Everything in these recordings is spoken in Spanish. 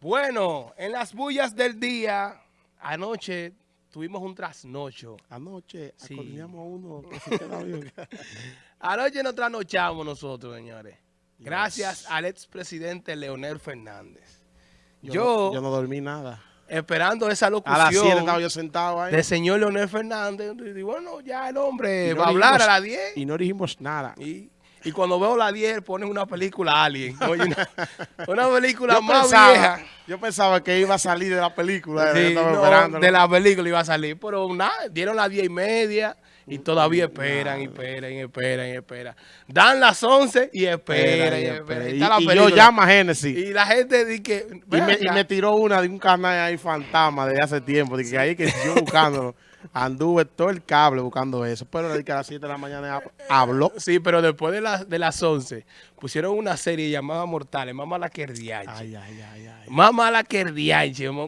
Bueno, en las bullas del día, anoche tuvimos un trasnocho. Anoche Sí. acordamos a uno que se queda bien. Anoche nos trasnochamos nosotros, señores. Gracias al expresidente Leonel Fernández. Yo, Yo, no, yo no dormí nada. Esperando esa A las 7 locución estaba yo sentado ahí del señor Leonel Fernández, y bueno, ya el hombre Y no va a hablar dijimos- a las 10. y no dijimos nada. Y, y cuando veo las 10, ponen una película Alien. Oye, una, una película Yo más pensaba, vieja. yo pensaba que iba a salir de la película. Sí, no, de la película iba a salir, pero nada, dieron las 10 y media y todavía esperan, y esperan, y esperan, y esperan. Dan las 11 y esperan, y Espera, esperan. espera. Y Y, está la y yo llamo a Génesis. Y la gente dice que... Y "Ven me, y acá". me tiró una de un canal ahí fantasma de hace tiempo. De que ahí que yo buscándolo. Anduve todo el cable buscando eso. Pero que a las 7 de la mañana hab- habló. Sí, pero después de, las de las 11 pusieron una serie llamada Mortales, más mala que el diache. Ay, ay, ay, ay. Más mala que el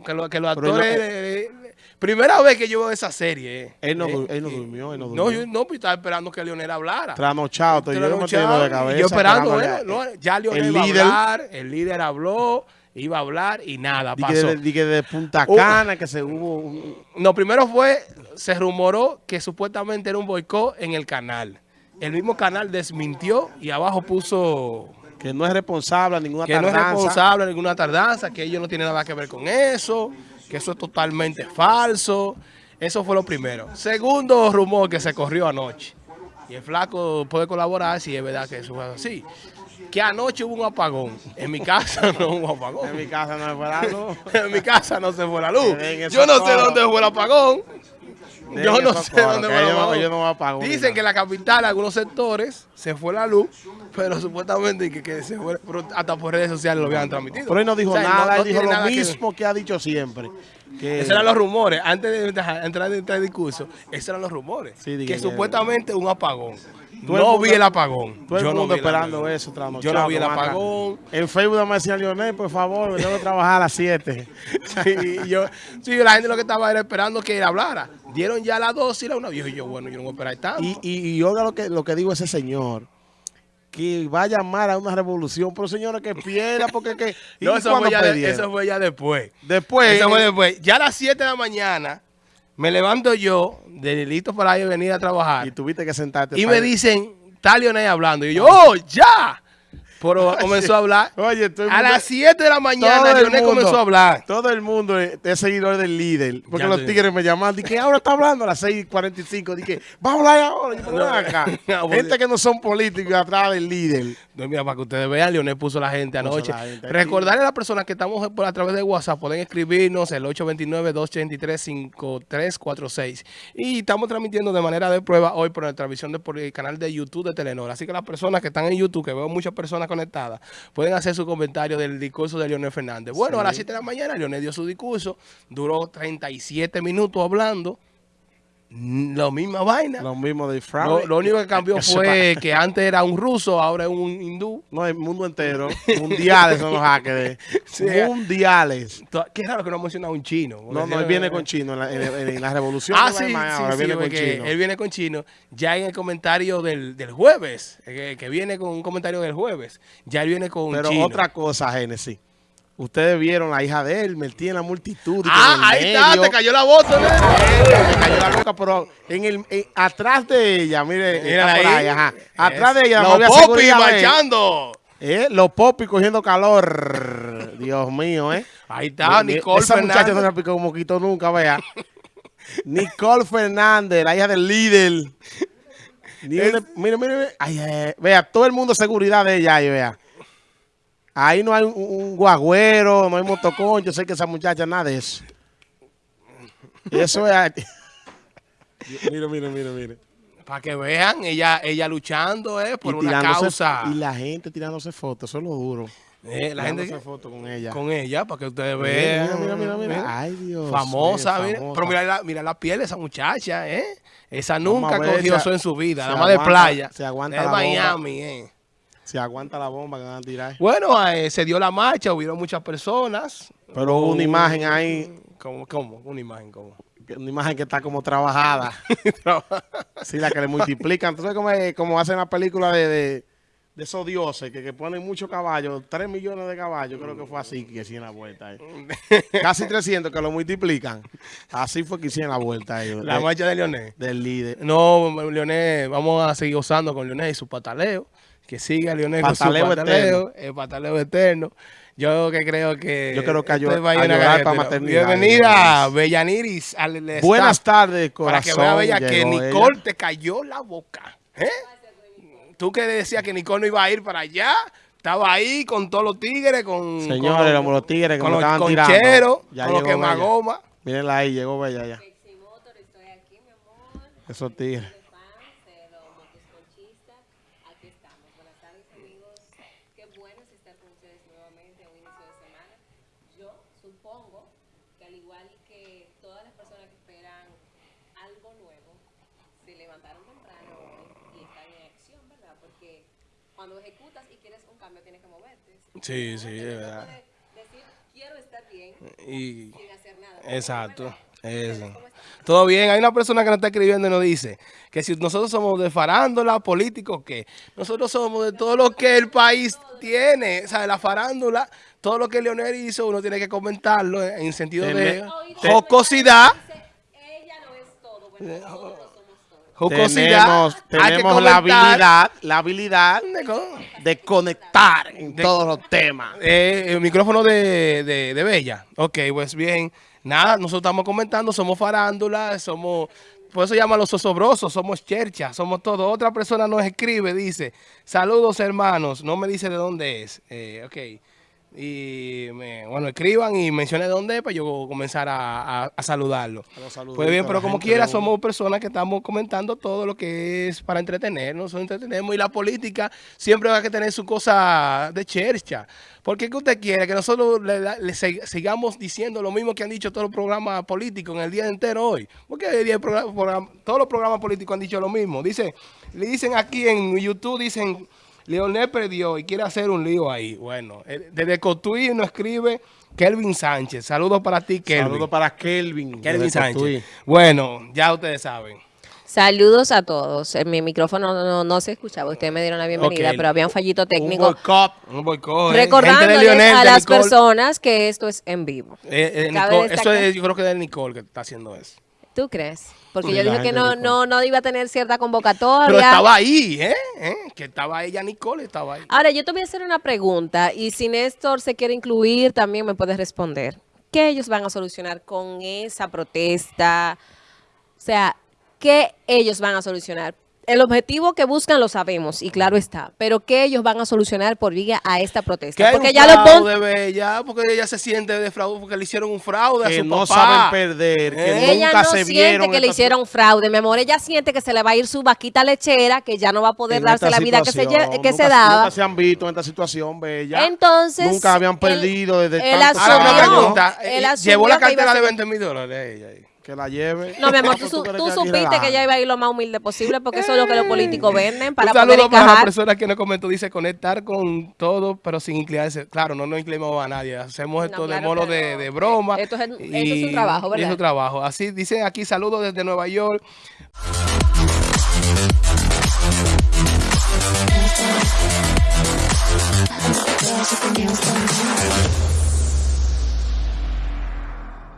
que, lo- que los Pero actores... no- eh, eh, primera vez que yo veo esa serie. eh. Él no, Eh, du- él no eh, durmió, él no No, durmió. yo no, pues estaba esperando que Leonel hablara. Trasnochado, estoy yo me Trasnochado, de cabeza. Yo esperando, no, ya Leonel el líder. a hablar, el líder habló, iba a hablar y nada, Di que pasó. de, que de Punta Uh. Cana, que se hubo un- No, primero fue, se rumoró que supuestamente era un boicot en el canal. El mismo canal desmintió y abajo puso que no es responsable a ninguna que no es tardanza. responsable de ninguna tardanza, que ellos no tienen nada que ver con eso, que eso es totalmente falso. Eso fue lo primero. Segundo rumor que se corrió anoche. Y el flaco puede colaborar si es verdad que eso fue así. Que anoche hubo un apagón. En mi casa no hubo apagón. En mi casa no me fue la luz. en mi casa no se fue la luz. Yo no sé dónde fue el apagón. Yo no sé dónde fue el apagón. no Dicen que en la capital, algunos sectores, se fue la luz, pero supuestamente que, que se fue, hasta por redes sociales lo habían transmitido. Pero él no dijo O sea, nada, no él dijo lo que mismo que, ha dicho siempre. Que Esos eran los rumores. Antes de entrar en este discurso, esos eran los rumores. Sí, que que- supuestamente un apagón. Todo el No mundo- vi el apagón. todo el Yo no mundo el esperando eso, trasnochado, Yo no vi el apagón. En Facebook me decía Lionel, por favor, tengo que trabajar a las 7. Sí, yo, sí, la gente lo que estaba era esperando que él hablara. Dieron ya las dos y la una vieja y yo, bueno, yo no voy a esperar tanto. Y, y, y oiga lo que, lo que digo ese señor, que va a llamar a una revolución, pero señores, que pierda, porque que... ¿y no, eso fue, ya, de- eso fue ya después. Después, Eso fue después. Ya a las 7 de la mañana me levanto yo, de listo para ir a venir a trabajar. y tuviste que sentarte. Y me dicen, está Leonel hablando. Y yo, ¡oh, ya! Pero comenzó a hablar. Oye, todo el A las 7 de la mañana Leonel mundo- comenzó a hablar. Todo el mundo es, seguidor del líder. Porque Ya los tigres me llaman. Dije, ahora está hablando a las 6.45. Dije, va a hablar ahora. Yo, No, acá. no, Gente que no son políticos atrás del líder. No, mira, para que ustedes vean, Leonel puso la gente anoche. Recordarle a las personas que estamos por a través de WhatsApp, pueden escribirnos el 829-283-5346. Y estamos transmitiendo de manera de prueba hoy por nuestra visión de, por el canal de YouTube de Telenor. Así que las personas que están en YouTube, que veo muchas personas conectadas, pueden hacer su comentario del discurso de Leonel Fernández. Bueno, a las 7 de la mañana Leonel dio su discurso, duró 37 minutos hablando. La misma vaina. Lo mismo de Lo, Fraude. lo único que cambió fue que antes era un ruso, ahora es un hindú. No, el mundo entero. Mundiales son los hackers. Sí. Mundiales. Qué raro que no ha mencionado un chino. No, no, él viene con chino en la, en- en- en la revolución. Ah, sí, sí, Weimar, ahora sí, viene con chino. él viene con chino. Ya en el comentario del, del jueves, eh, que, que viene con un comentario del jueves, ya él viene con Pero chino. otra cosa, Génesis. Ustedes vieron la hija de él, metida en la multitud. ah, en ahí está, te cayó la bota, ¿no? Me cayó la boca, pero en el, en- atrás de ella, mire, Mira ahí. ahí, ajá. Atrás de ella, la Los popis marchando. Eh, los popis cogiendo calor. Dios mío, ¿eh? Ahí está, Nicole Esa muchacha no Fernández. se picó un moquito nunca, vea. Nicole Fernández, la hija del líder. Mire, mire, mire. Ay, ay, ay. Vea, todo el mundo seguridad de ella ahí, vea. Ahí no hay un, un guagüero, no hay motoconcho, yo sé que esa muchacha nada de eso. Eso es... mire, mire, mire, mire. Para que vean, ella, ella luchando eh, por Y una causa. Y la gente tirándose fotos, eso es lo duro. Eh, la gente Tirándose fotos con ella. con ella, para que ustedes Mira, vean. mira, mira, mira, mira. Mira. Ay, Dios. Famosa, mira. famosa. Pero mira la, mira la piel de esa muchacha, ¿eh? Esa nunca cogió eso en su vida, se nada más de aguanta- playa. se aguanta de la. Miami, ¿eh? Si aguanta la bomba que van a tirar. Bueno, eh, se dio la marcha, hubieron muchas personas. Pero hubo una imagen ahí ¿Cómo? ¿Cómo? Una imagen, ¿cómo? una imagen que está como trabajada. sí, la que le multiplican. Entonces, como, como hacen la película de, de, de esos dioses que, que ponen muchos caballos, 3 millones de caballos, creo que fue así que hicieron la vuelta. eh. Casi 300 que lo multiplican. Así fue que hicieron la vuelta ellos. La eh, marcha de Leonel. del líder. No, Leonel, vamos a seguir gozando con Leonel y su pataleo. Que siga Leonel Pataleo con su pataleo, el pataleo eterno. Yo que creo que... Yo creo que este una ayudar carretera. para maternidad, Bienvenida, Bellaniris. Al Buenas tardes, Para que corazón. vea, Bella, que Nicole ella. te cayó la boca. ¿eh? Tú que decías que Nicole no iba a ir para allá, estaba ahí con todos los tigres, con... Señores, con, los tigres que con me los estaban tirando. concheros, Ya con los quemagoma. Mírenla ahí, llegó Bella ya. Esos tigres. De fans, de los motoconchistas. Aquí estamos. Buenas tardes, amigos. Qué bueno es estar con ustedes nuevamente a un inicio de semana. Yo supongo que al igual que todas las personas que esperan algo nuevo, se levantaron temprano hoy y están en acción, ¿verdad? Porque cuando ejecutas y quieres un cambio, tienes que moverte. Sí, sí, es verdad. decir, quiero estar bien Y... sin hacer nada. Exacto. Eso. Todo bien. Hay una persona que nos está escribiendo y nos dice que si nosotros somos de farándula, políticos, ¿qué? Nosotros somos de todo lo que el país tiene. O sea, de la farándula, todo lo que Leonel hizo, uno tiene que comentarlo en sentido de jocosidad. Ella no es todo, bueno, nosotros somos todo. Jocosidad. Tenemos, tenemos la habilidad, la habilidad De co- de conectar en todos los temas. Eh, el micrófono de, de, de Bella. Ok, pues bien. Nada, nosotros estamos comentando, somos farándula, somos... Por eso llaman los sosobrosos, somos chercha, somos todo. Otra persona nos escribe, dice, saludos hermanos, no me dice de dónde es. Eh, ok. Y me- bueno, escriban y mencionen de dónde es para yo comenzar a, a- a saludarlo. Pues bien, pero como quiera, de somos personas que estamos comentando todo lo que es para entretenernos, entretenemos y la política siempre va a tener su cosa de chercha. ¿Por qué que usted quiere que nosotros le, le sig- sigamos diciendo lo mismo que han dicho todos los programas políticos en el día entero hoy? Porque el día del programa- programa- todos los programas políticos han dicho lo mismo. Dice, le dicen aquí en YouTube, dicen, Leonel perdió y quiere hacer un lío ahí. Bueno, eh, desde Cotuí nos escribe Kelvin Sánchez. Saludos para ti, Kelvin. Saludos para Kelvin. Kelvin Sánchez. Cotuí. Bueno, ya ustedes saben. Saludos a todos. En mi micrófono no, no se escuchaba. Ustedes me dieron la bienvenida, pero había un fallito Un técnico. boicot. Un boicot, ¿eh? Recordándoles Lionel, a las Nicole. personas que esto es en vivo. Eh, eh, Nicole, eso es, yo creo que es de Nicole que está haciendo eso. ¿Tú crees? Porque Sí, yo dije que no, no iba a tener cierta convocatoria. Pero estaba ahí, ¿eh? ¿eh? Que estaba ella, Nicole, estaba ahí. Ahora, yo te voy a hacer una pregunta y si Néstor se quiere incluir, también me puedes responder. ¿Qué ellos van a solucionar con esa protesta? O sea, ¿qué ellos van a solucionar? El objetivo que buscan lo sabemos y claro está, pero ¿qué ellos van a solucionar por vía a esta Que protesta? hay Porque un ya lo pon- fraude, Bella, porque ella se siente de fraude, porque le hicieron un fraude a Que su no papá. saben perder. Que Eh. Ella nunca no se siente vieron. que le hicieron fraude, mi amor. Ella siente que se le va a ir su vaquita lechera, que ya no va a poder en darse la vida que se, que Nunca- se daba. Nunca se han visto en esta situación, Bella. Entonces, Nunca habían perdido desde Ahora una asumió- años. pregunta. él ¿Llevó la que a cartera de ser- 20 mil dólares ella ahí? Que la lleve. No, mi amor, ¿Qué tú, supiste que ella iba a ir lo más humilde posible porque eso es lo que los políticos venden para un poder saludo para la persona que nos comentó, dice conectar con todo, pero sin inclinarse. Claro, no nos inclinamos a nadie, hacemos No, esto de mono de, de broma. Esto es- esto es un trabajo, y ¿verdad? es un trabajo. Así dicen aquí, saludos desde Nueva York.